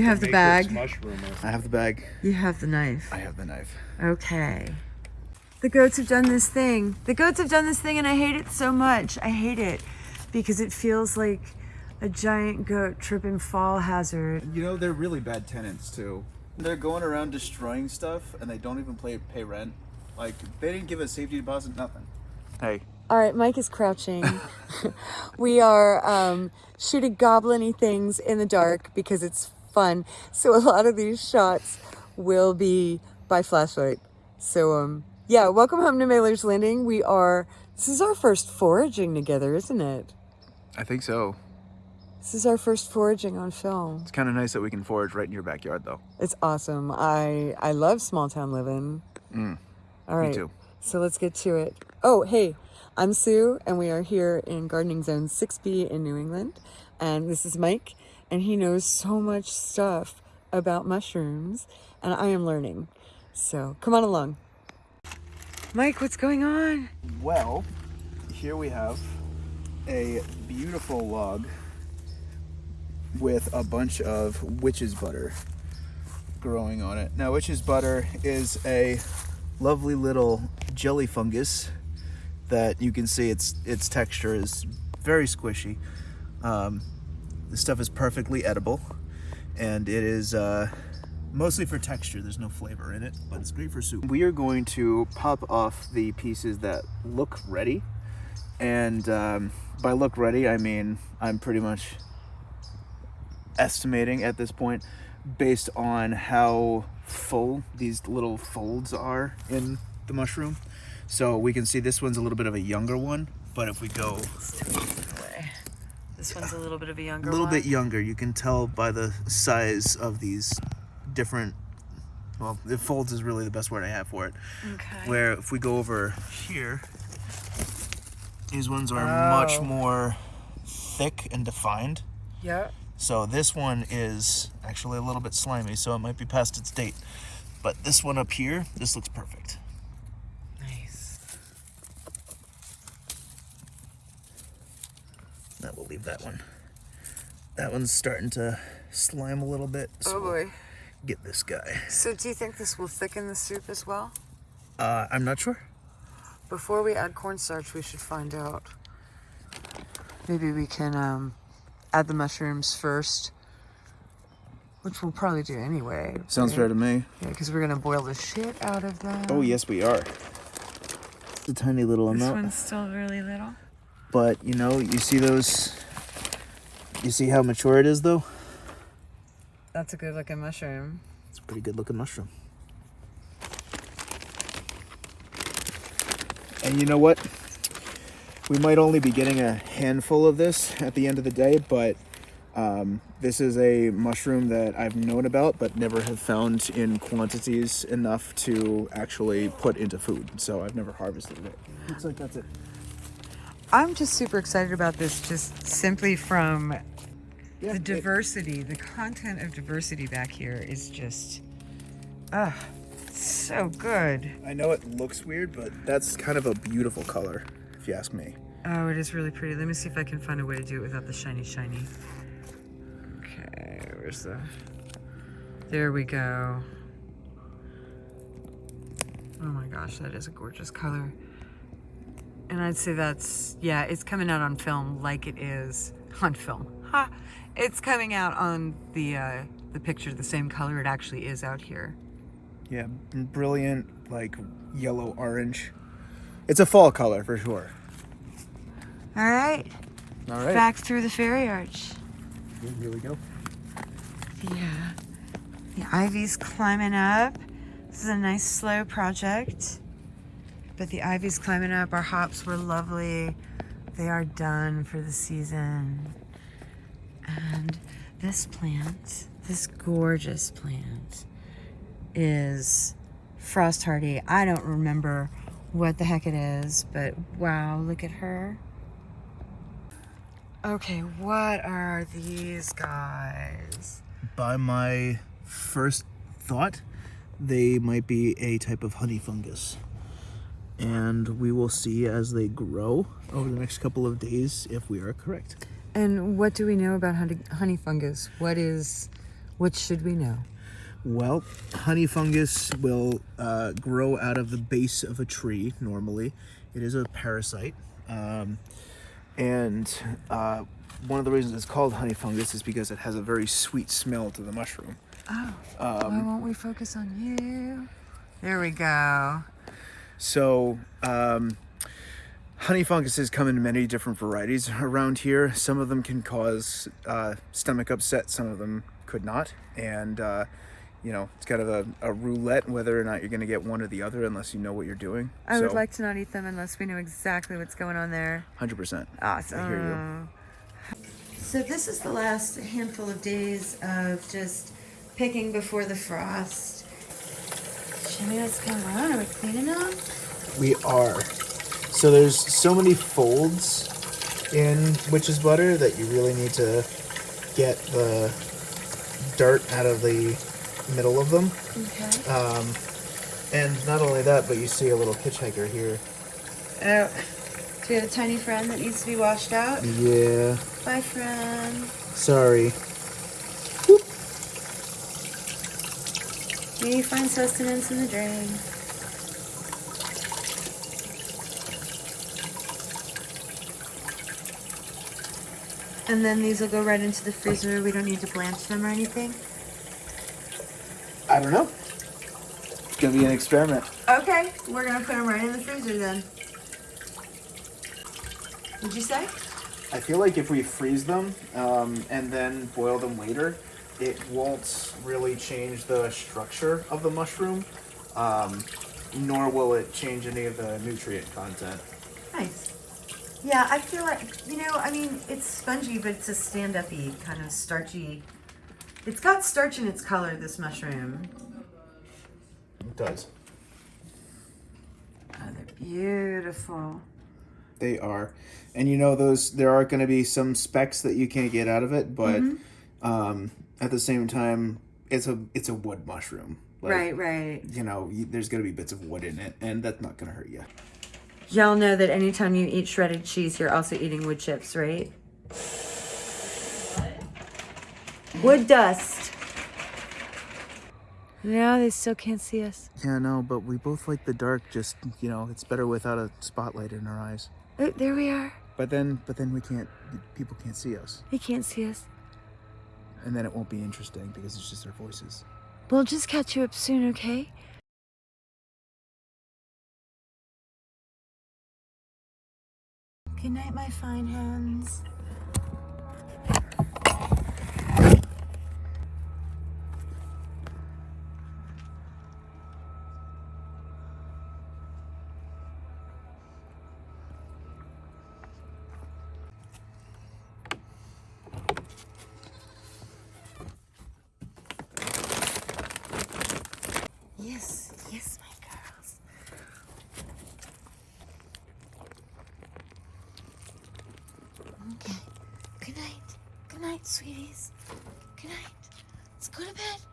You have the bag. I have the bag. You have the knife. I have the knife. Okay. The goats have done this thing. The goats have done this thing and I hate it so much. I hate it because it feels like a giant goat tripping fall hazard. You know, they're really bad tenants too. They're going around destroying stuff and they don't even pay, pay rent. Like, they didn't give a safety deposit, nothing. Hey. All right, Mike is crouching. we are um, shooting goblin things in the dark because it's fun. So a lot of these shots will be by flashlight. So um, yeah, welcome home to Mailer's Landing. We are, this is our first foraging together, isn't it? I think so. This is our first foraging on film. It's kind of nice that we can forage right in your backyard, though. It's awesome. I I love small town living. Mm, All right. Me too. So let's get to it. Oh, hey, I'm Sue, and we are here in Gardening Zone 6B in New England. And this is Mike, and he knows so much stuff about mushrooms, and I am learning. So come on along. Mike, what's going on? Well, here we have a beautiful log with a bunch of witch's butter growing on it. Now, witch's butter is a lovely little jelly fungus that you can see its its texture is very squishy. Um, the stuff is perfectly edible, and it is uh, mostly for texture. There's no flavor in it, but it's great for soup. We are going to pop off the pieces that look ready, and um, by look ready, I mean I'm pretty much estimating at this point based on how full these little folds are in the mushroom. So we can see this one's a little bit of a younger one, but if we go This one's a little bit of a younger a little bit younger, you can tell by the size of these different, well, the folds is really the best word I have for it. Okay. Where if we go over here, these ones are oh. much Oh. more thick and defined. Yeah. So this one is actually a little bit slimy, so it might be past its date. But this one up here, this looks perfect. That will leave that one. That one's starting to slime a little bit. So Oh boy. Get this guy. So do you think this will thicken the soup as well? Uh, I'm not sure. Before we add cornstarch, we should find out. Maybe we can um, add the mushrooms first, which we'll probably do anyway. Sounds right? fair to me. Yeah, because we're gonna boil the shit out of them. Oh yes, we are. It's a tiny little amount. This one's still really little. But you know, you see those. You see how mature it is, though. That's a good looking mushroom. It's a pretty good looking mushroom. And you know what? We might only be getting a handful of this at the end of the day, but um, this is a mushroom that I've known about but never have found in quantities enough to actually put into food. So I've never harvested it. Looks like that's it. I'm just super excited about this, just simply from Yeah, the it- diversity. The content of diversity back here is just, ah, so good. I know it looks weird, but that's kind of a beautiful color, if you ask me. Oh, it is really pretty. Let me see if I can find a way to do it without the shiny shiny. Okay, where's the... There we go. Oh my gosh, that is a gorgeous color. And I'd say that's, yeah, it's coming out on film like it is on film. Ha! It's coming out on the, uh, the picture the same color it actually is out here. Yeah, brilliant, like yellow orange. It's a fall color for sure. All right, All right. back through the fairy arch. Here we go. Yeah. The ivy's climbing up. This is a nice slow project. But the ivy's climbing up. Our hops were lovely. They are done for the season. And this plant, this gorgeous plant, is frost hardy. I don't remember what the heck it is, but wow, look at her. Okay, what are these guys? By my first thought, they might be a type of honey fungus. And we will see as they grow over the next couple of days if we are correct. And what do we know about honey, honey fungus? What is What should we know? Well, honey fungus will uh, grow out of the base of a tree normally. It is a parasite. Um, and uh, one of the reasons it's called honey fungus is because it has a very sweet smell to the mushroom. Oh, why won't we focus on you? There we go. So, um, honey funguses come in many different varieties around here. Some of them can cause uh, stomach upset, some of them could not. And, uh, you know, it's kind of a, a roulette whether or not you're going to get one or the other unless you know what you're doing. I would like to not eat them unless we know exactly what's going on there. 100%. Awesome. I hear you. So this is the last handful of days of just picking before the frost. Show me what's going on. Are we cleaning them? We are. So there's so many folds in witch's butter that you really need to get the dirt out of the middle of them. Okay. Um, and not only that, but you see a little hitchhiker here. Oh, do we have a tiny friend that needs to be washed out? Yeah, Bye, friend. sorry. Maybe find sustenance in the drain. And then these will go right into the freezer. We don't need to blanch them or anything. I don't know. It's gonna be an experiment. Okay, we're gonna put them right in the freezer then. Would you say? I feel like if we freeze them um, and then boil them later, it won't really change the structure of the mushroom, um, nor will it change any of the nutrient content. Nice. Yeah, I feel like, you know, I mean, it's spongy, but it's a stand-up-y, kind of starchy. It's got starch in its color, this mushroom. It does. Oh, they're beautiful. They are, and you know those. There are going to be some specks that you can't get out of it, but um, at the same time, it's a it's a wood mushroom. Like, right, right. You know, you, there's going to be bits of wood in it, and that's not going to hurt you. Y'all know that anytime you eat shredded cheese, you're also eating wood chips, right? Wood dust. No, they still can't see us. Yeah, no, but we both like the dark. Just you know, it's better without a spotlight in our eyes. Oh, there we are. But then, but then we can't. People can't see us, They can't see us. And then it won't be interesting because it's just their voices. We'll just catch you up soon, okay? Good night, my fine hands. Yes, my girls. Okay. Good night. Good night, sweeties. Good night. Let's go to bed.